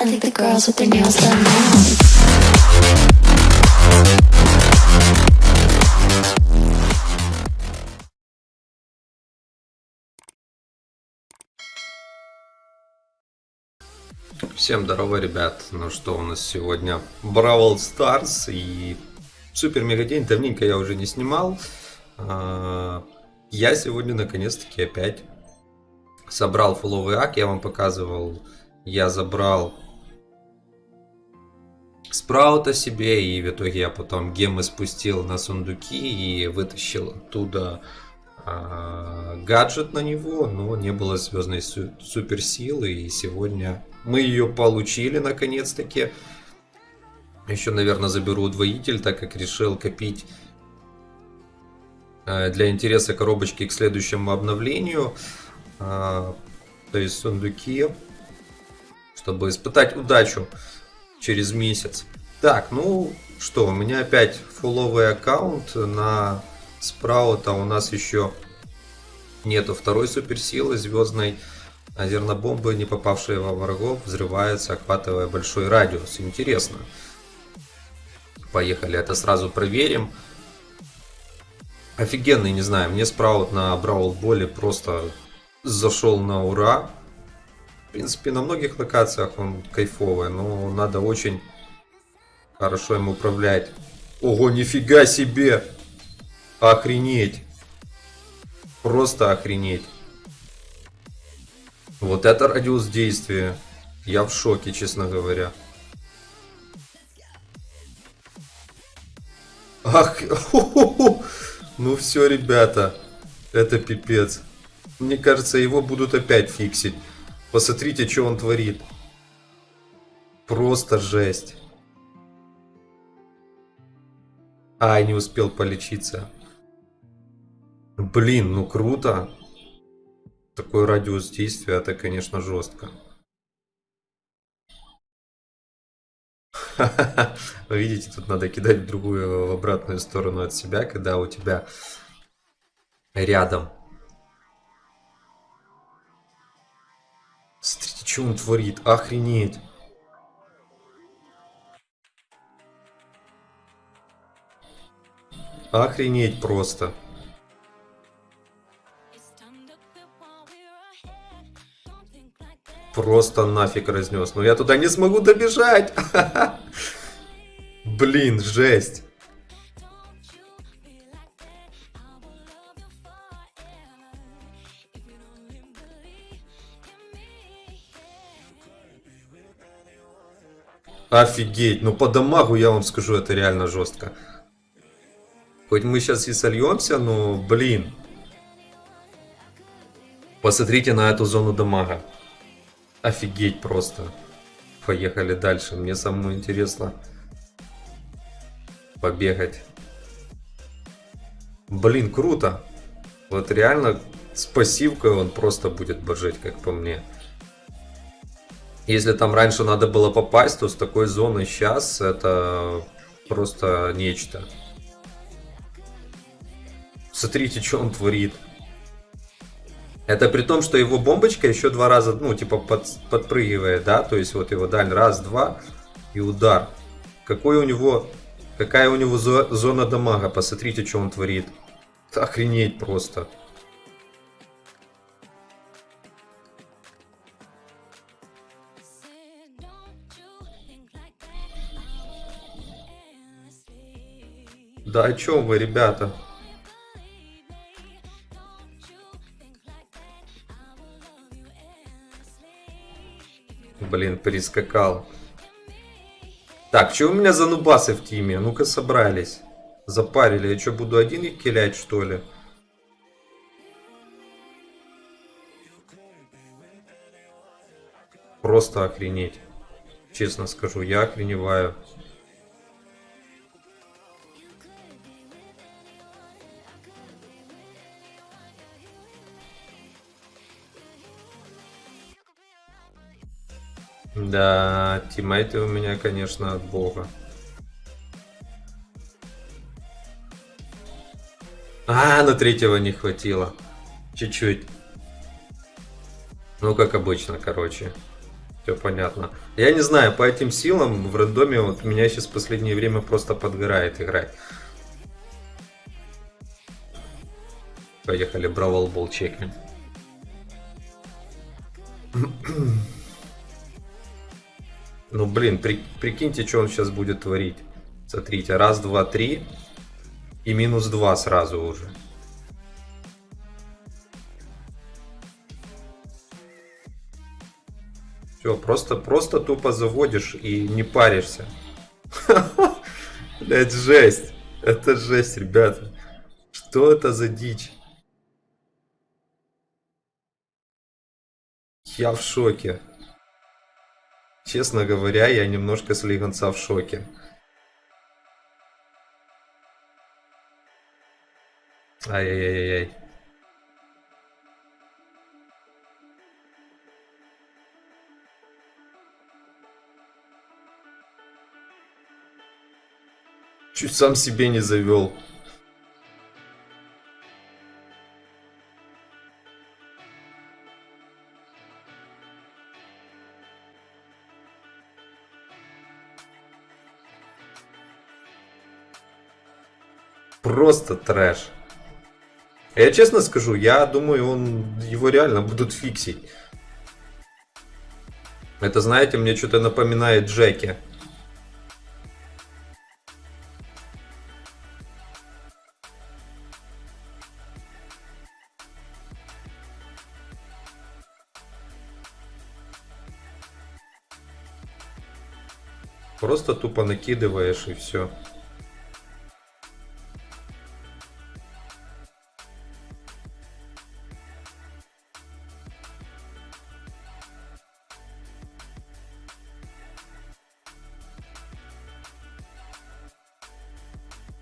I think the girls with their nails done now. Всем здорово, ребят. Ну что, у нас сегодня Бравл Старс и супер мега день. Давненько я уже не снимал. А, Я сегодня наконец-таки опять собрал фуловый ак. Я вам показывал. Я забрал спраута себе, и в итоге я потом гемы спустил на сундуки и вытащил оттуда а, гаджет на него, но не было звездной су- суперсилы, и сегодня мы ее получили наконец-таки. Еще, наверное, заберу удвоитель, так как решил копить э, для интереса коробочки к следующему обновлению. А, То есть сундуки, чтобы испытать удачу через месяц. Так, ну что, у меня опять фуловый аккаунт на спраута. У нас еще нету второй суперсилы звездной. А зернобомбы, не попавшие во врагов, взрываются, охватывая большой радиус. Интересно. Поехали, это сразу проверим. Офигенный, не знаю, мне спраут на Браул Боле просто зашел на ура. Принципе, на многих локациях он кайфовый, но надо очень хорошо им управлять. Ого, нифига себе! Охренеть! Просто охренеть. Вот это радиус действия. Я в шоке, честно говоря. Ах, ну все, ребята, это пипец. Мне кажется, его будут опять фиксить. Посмотрите, что он творит. Просто жесть. Ай, не успел полечиться. Блин, ну круто. Такой радиус действия, это, конечно, жестко. Видите, тут надо кидать в другую, в обратную сторону от себя, когда у тебя рядом. Смотрите, что он творит. Охренеть. Охренеть просто. Просто нафиг разнес. Но я туда не смогу добежать. Блин, жесть. Офигеть, ну по дамагу я вам скажу, это реально жестко. Хоть мы сейчас и сольемся, но, блин. Посмотрите на эту зону дамага. Офигеть просто. Поехали дальше. Мне самому интересно побегать. Блин, круто. Вот реально с он просто будет божить, как по мне. Если там раньше надо было попасть, то с такой зоной сейчас это просто нечто. Смотрите, что он творит. Это при том, что его бомбочка еще два раза, ну, типа, под, подпрыгивает, да? То есть, вот его даль раз, два и удар. Какой у него, какая у него зо- зона дамага, посмотрите, что он творит. Охренеть просто. Да о чем вы, ребята? Блин, перескакал. Так, что у меня за нубасы в тиме? Ну-ка собрались. Запарили. Я что, буду один их килять, что ли? Просто охренеть. Честно скажу, я охреневаю. Да, тиммейты у меня, конечно, от бога. А, на третьего не хватило. Чуть-чуть. Ну, как обычно, короче. Все понятно. Я не знаю, по этим силам в рандоме вот меня сейчас в последнее время просто подгорает играть. Поехали, Бравл Бол. Ну блин, при- прикиньте, что он сейчас будет творить. Смотрите, раз, два, три. И минус два сразу уже. Все, просто, просто тупо заводишь и не паришься. Блять, жесть. Это жесть, ребята. Что это за дичь? Я в шоке. Честно говоря, я немножко слегонца в шоке. Ай-яй-яй-яй. Чуть сам себе не завел. Просто трэш. Я честно скажу, я думаю, он его реально будут фиксить. Это, знаете, мне что-то напоминает Джеки. Просто тупо накидываешь и все.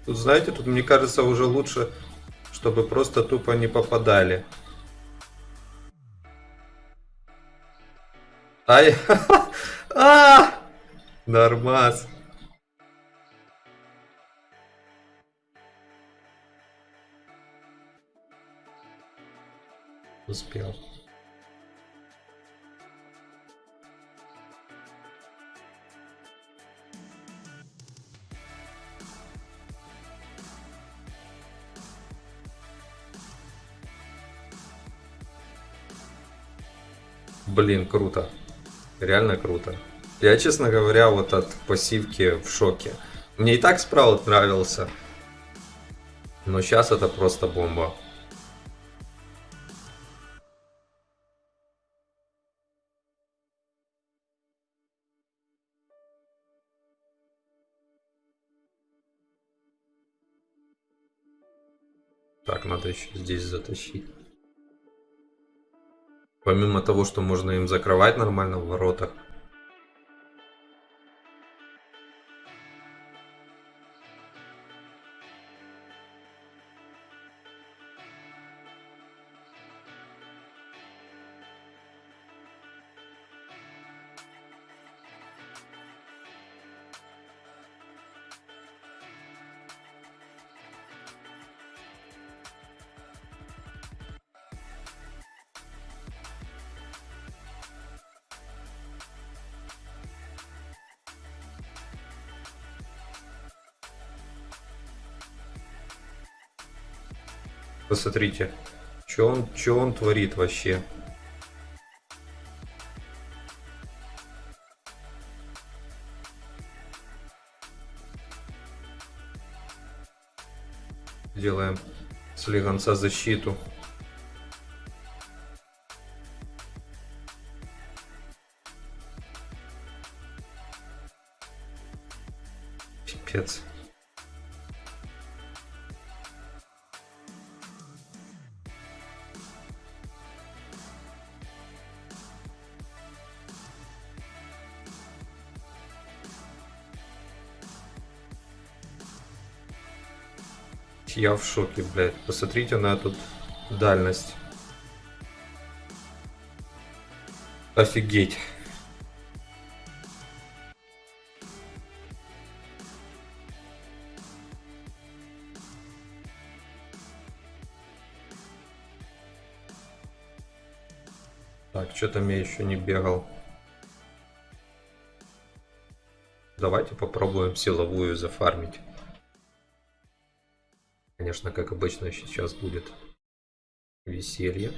Тут, знаете, тут, мне кажется, уже лучше, чтобы просто тупо не попадали. Ай, а, нормас. Успел. Блин, круто. Реально круто. Я, честно говоря, вот от пассивки в шоке. Мне и так спраут нравился. Но сейчас это просто бомба. Так, надо еще здесь затащить. Помимо того, что можно им закрывать нормально в воротах. Посмотрите, что он, что он творит вообще. Делаем слегонца защиту. Пипец. Я в шоке, блядь. Посмотрите на эту дальность. Офигеть. Так, что там я еще не бегал. Давайте попробуем силовую зафармить. Конечно, как обычно, сейчас будет веселье.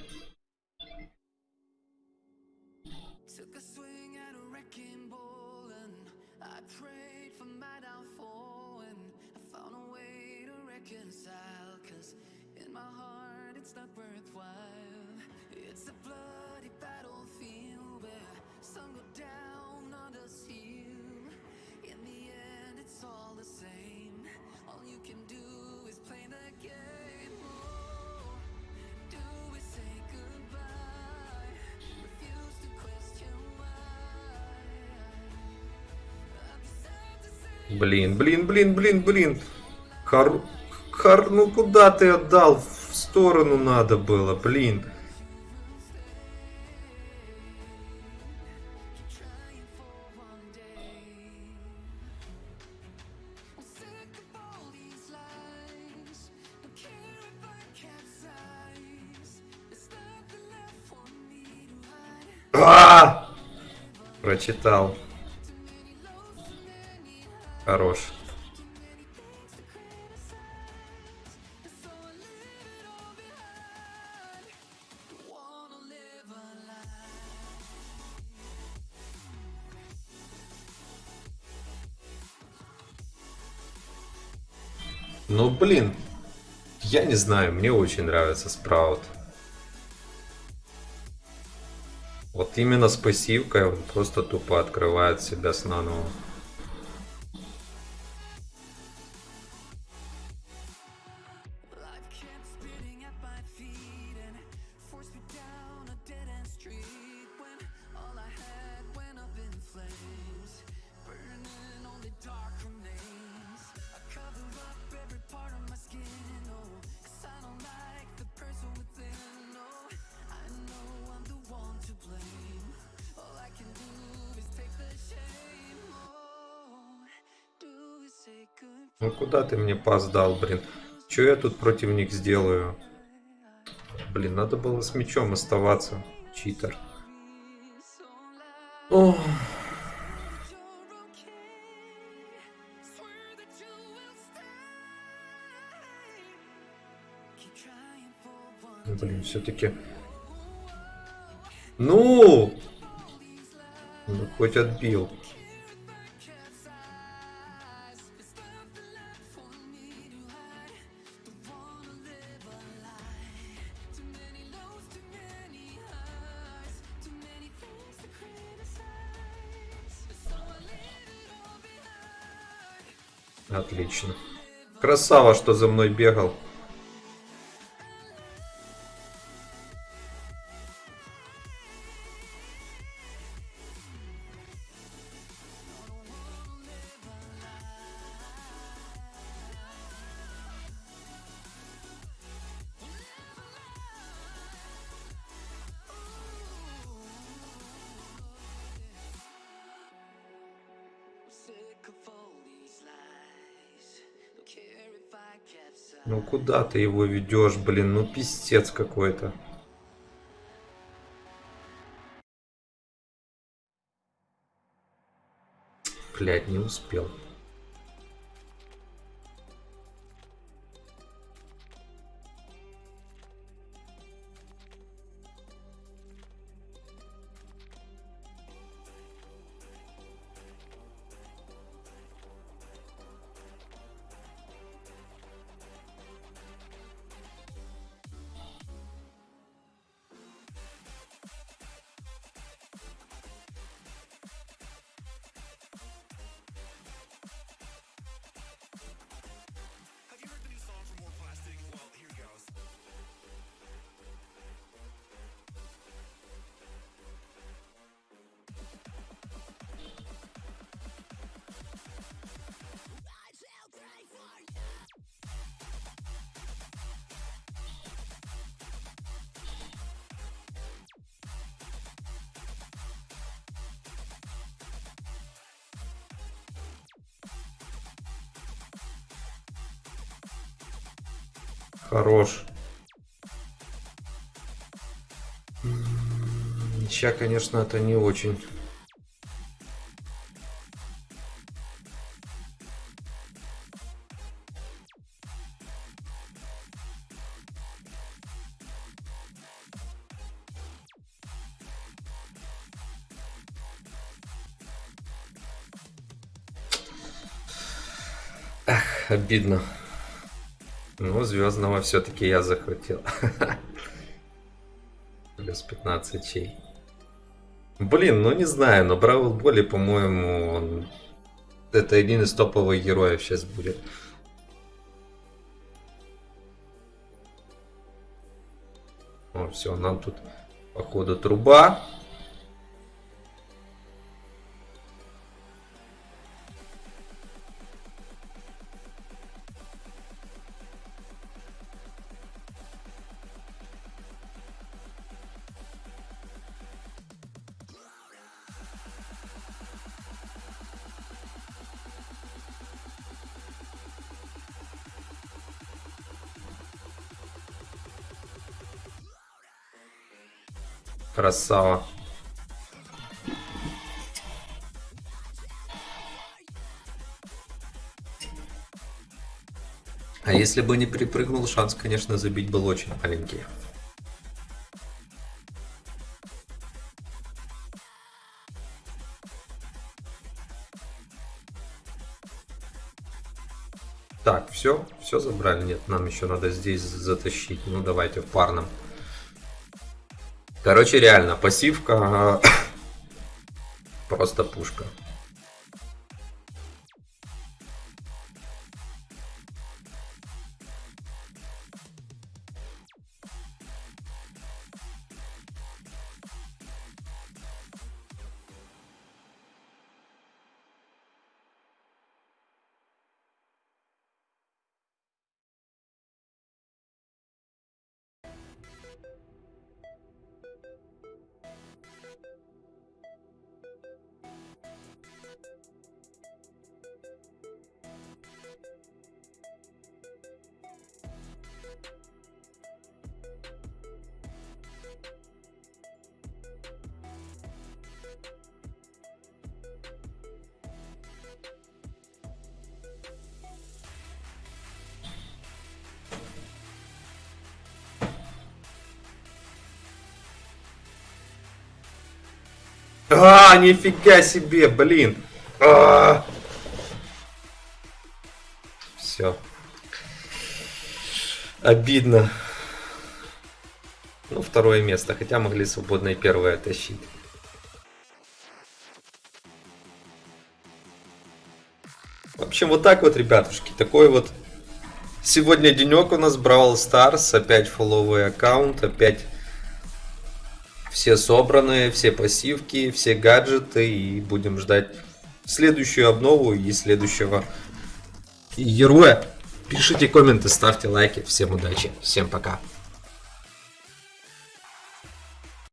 All the same Блин, блин, блин, блин, блин. Хар... Хар... Ну куда ты отдал? В сторону надо было, блин. А! Прочитал. Хорош. Ну блин. Я не знаю, мне очень нравится Спраут. Вот именно с пассивкой он просто тупо открывает себя с наново. Ну куда ты мне пас дал, блин? Че я тут против них сделаю? Блин, надо было с мячом оставаться. Читер. Ох. Блин, все-таки. Ну! Ну, хоть отбил. Отлично. Красава, что за мной бегал. Ну куда ты его ведешь, блин? Ну пиздец какой-то. Блять, не успел. Хорош. Сейчас, конечно, это не очень. Ах, обидно. Ну, звездного все-таки я захватил. Плюс 15 чей. Блин, ну не знаю, но Бравл Боли, по-моему, он... это один из топовых героев сейчас будет. О, все, нам тут, походу, труба. Красава. А если бы не припрыгнул, шанс, конечно, забить был очень маленький. Так, все, все забрали. Нет, нам еще надо здесь затащить. Ну, давайте в парном. Короче, реально, пассивка просто пушка. А, нифига себе, блин. Все. Обидно. Ну, второе место, хотя могли свободно и первое тащить. В общем, вот так вот, ребятушки. Такой вот сегодня денек у нас Brawl Stars. Опять фолловый аккаунт, опять все собраны, все пассивки, все гаджеты. И будем ждать следующую обнову и следующего героя. Пишите комменты, ставьте лайки. Всем удачи, всем пока.